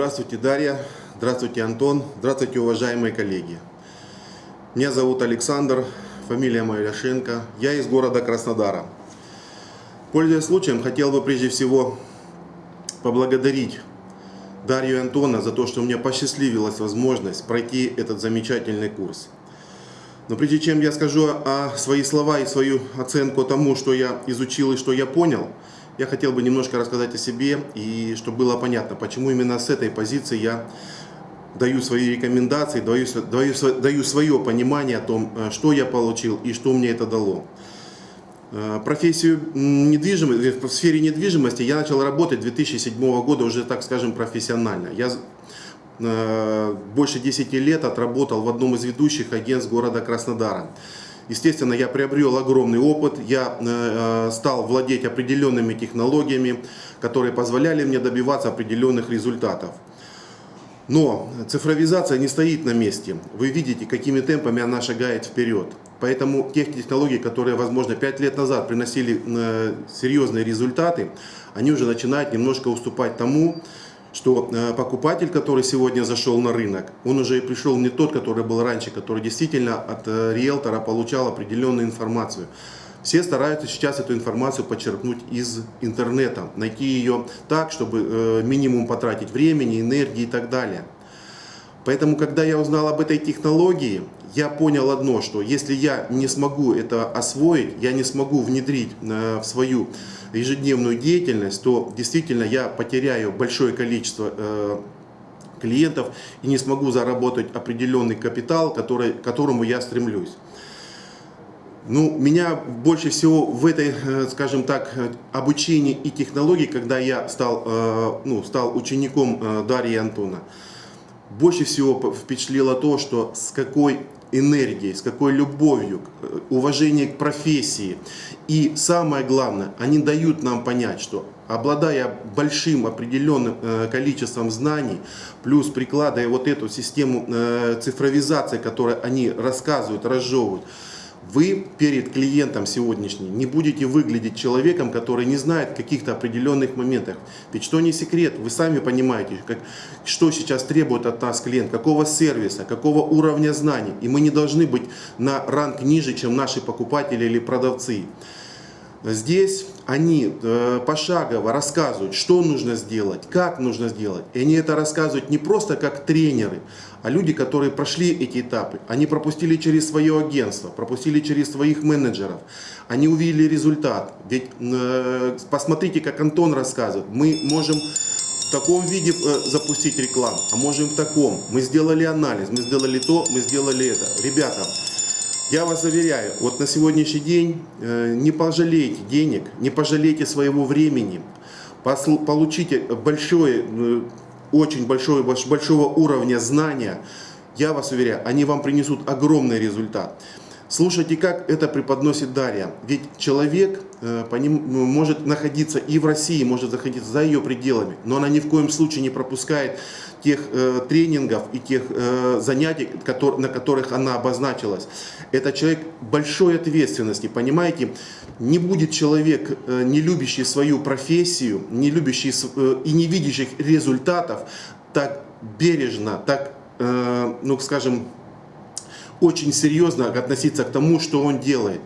Здравствуйте, Дарья. Здравствуйте, Антон. Здравствуйте, уважаемые коллеги. Меня зовут Александр, фамилия моя Ляшенко. Я из города Краснодара. Пользуясь случаем, хотел бы прежде всего поблагодарить Дарью и Антона за то, что мне посчастливилась возможность пройти этот замечательный курс. Но прежде чем я скажу о свои слова и свою оценку тому, что я изучил и что я понял, я хотел бы немножко рассказать о себе, и чтобы было понятно, почему именно с этой позиции я даю свои рекомендации, даю, даю, даю свое понимание о том, э, что я получил и что мне это дало. Э, профессию недвижимости, э, в сфере недвижимости я начал работать 2007 года уже, так скажем, профессионально. Я больше 10 лет отработал в одном из ведущих агентств города Краснодара. Естественно, я приобрел огромный опыт, я стал владеть определенными технологиями, которые позволяли мне добиваться определенных результатов. Но цифровизация не стоит на месте. Вы видите, какими темпами она шагает вперед. Поэтому тех технологий, которые, возможно, 5 лет назад приносили э, серьезные результаты, они уже начинают немножко уступать тому, что э, покупатель, который сегодня зашел на рынок, он уже и пришел не тот, который был раньше, который действительно от э, риэлтора получал определенную информацию. Все стараются сейчас эту информацию подчеркнуть из интернета, найти ее так, чтобы э, минимум потратить времени, энергии и так далее. Поэтому, когда я узнал об этой технологии, я понял одно, что если я не смогу это освоить, я не смогу внедрить э, в свою ежедневную деятельность, то действительно я потеряю большое количество э, клиентов и не смогу заработать определенный капитал, который, к которому я стремлюсь. Ну, меня больше всего в этой, э, скажем так, обучении и технологии, когда я стал, ну, стал учеником Дарьи Антона, больше всего впечатлило то, что с какой энергией, с какой любовью, уважение к профессии. И самое главное, они дают нам понять, что обладая большим определенным количеством знаний, плюс прикладывая вот эту систему цифровизации, которую они рассказывают, разжевывают, вы перед клиентом сегодняшним не будете выглядеть человеком, который не знает каких-то определенных моментах. Ведь что не секрет, вы сами понимаете, как, что сейчас требует от нас клиент, какого сервиса, какого уровня знаний. И мы не должны быть на ранг ниже, чем наши покупатели или продавцы. Здесь они э, пошагово рассказывают, что нужно сделать, как нужно сделать. И они это рассказывают не просто как тренеры, а люди, которые прошли эти этапы. Они пропустили через свое агентство, пропустили через своих менеджеров. Они увидели результат. Ведь э, посмотрите, как Антон рассказывает. Мы можем в таком виде э, запустить рекламу, а можем в таком. Мы сделали анализ, мы сделали то, мы сделали это. Ребята, я вас заверяю, вот на сегодняшний день э, не пожалейте денег, не пожалейте своего времени, получите большое, э, очень большое, большого уровня знания, я вас уверяю, они вам принесут огромный результат. Слушайте, как это преподносит Дарья. Ведь человек э, ну, может находиться и в России, может находиться за ее пределами, но она ни в коем случае не пропускает тех э, тренингов и тех э, занятий, который, на которых она обозначилась. Это человек большой ответственности, понимаете? Не будет человек, э, не любящий свою профессию, не любящий э, и не видящий результатов, так бережно, так, э, ну скажем, очень серьезно относиться к тому, что он делает.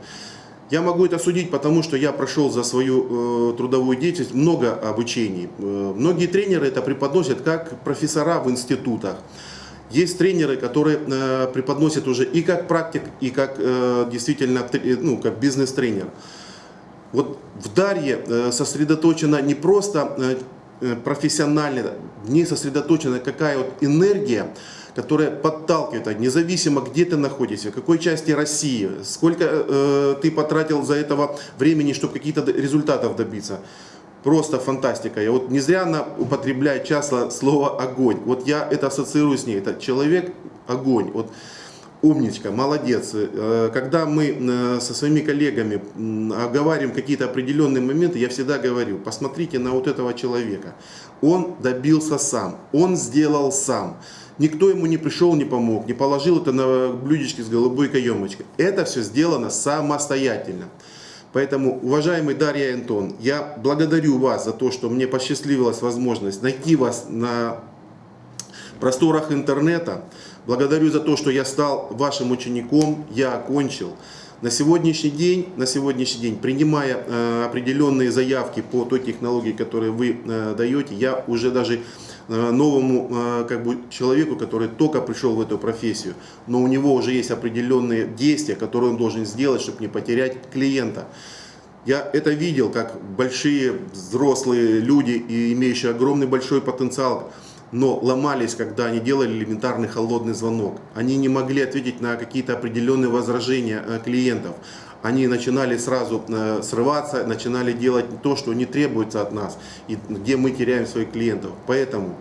Я могу это судить, потому что я прошел за свою э, трудовую деятельность много обучений. Э, многие тренеры это преподносят как профессора в институтах. Есть тренеры, которые э, преподносят уже и как практик, и как э, действительно ну, как бизнес-тренер. Вот в Дарье э, сосредоточена не просто э, э профессионально, в ней сосредоточена какая вот энергия, которая подталкивает, независимо где ты находишься, в какой части России, сколько э, ты потратил за этого времени, чтобы какие-то результатов добиться. Просто фантастика. Я вот не зря она употребляет часто слово огонь. Вот я это ассоциирую с ней. Это человек огонь. Вот умничка, молодец. Э, когда мы э, со своими коллегами оговариваем какие-то определенные моменты, я всегда говорю, посмотрите на вот этого человека. Он добился сам, он сделал сам. Никто ему не пришел, не помог, не положил это на блюдечке с голубой каемочкой. Это все сделано самостоятельно. Поэтому, уважаемый Дарья Антон, я благодарю вас за то, что мне посчастливилась возможность найти вас на просторах интернета. Благодарю за то, что я стал вашим учеником, я окончил. На сегодняшний день, на сегодняшний день, принимая э, определенные заявки по той технологии, которую вы э, даете, я уже даже э, новому э, как бы, человеку, который только пришел в эту профессию, но у него уже есть определенные действия, которые он должен сделать, чтобы не потерять клиента. Я это видел, как большие взрослые люди, и имеющие огромный большой потенциал, но ломались, когда они делали элементарный холодный звонок. Они не могли ответить на какие-то определенные возражения э, клиентов. Они начинали сразу э, срываться, начинали делать то, что не требуется от нас, и где мы теряем своих клиентов. Поэтому,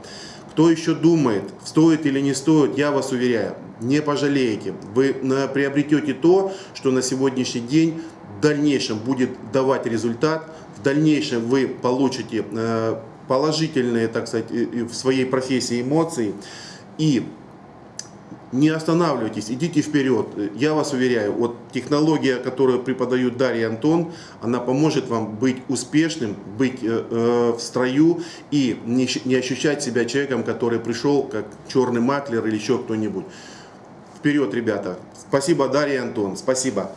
кто еще думает, стоит или не стоит, я вас уверяю, не пожалеете. Вы э, приобретете то, что на сегодняшний день в дальнейшем будет давать результат, в дальнейшем вы получите положительные, так сказать, в своей профессии эмоции. И не останавливайтесь, идите вперед. Я вас уверяю, вот технология, которую преподают Дарья и Антон, она поможет вам быть успешным, быть э, э, в строю и не, не ощущать себя человеком, который пришел как черный маклер или еще кто-нибудь. Вперед, ребята. Спасибо, Дарья и Антон. Спасибо.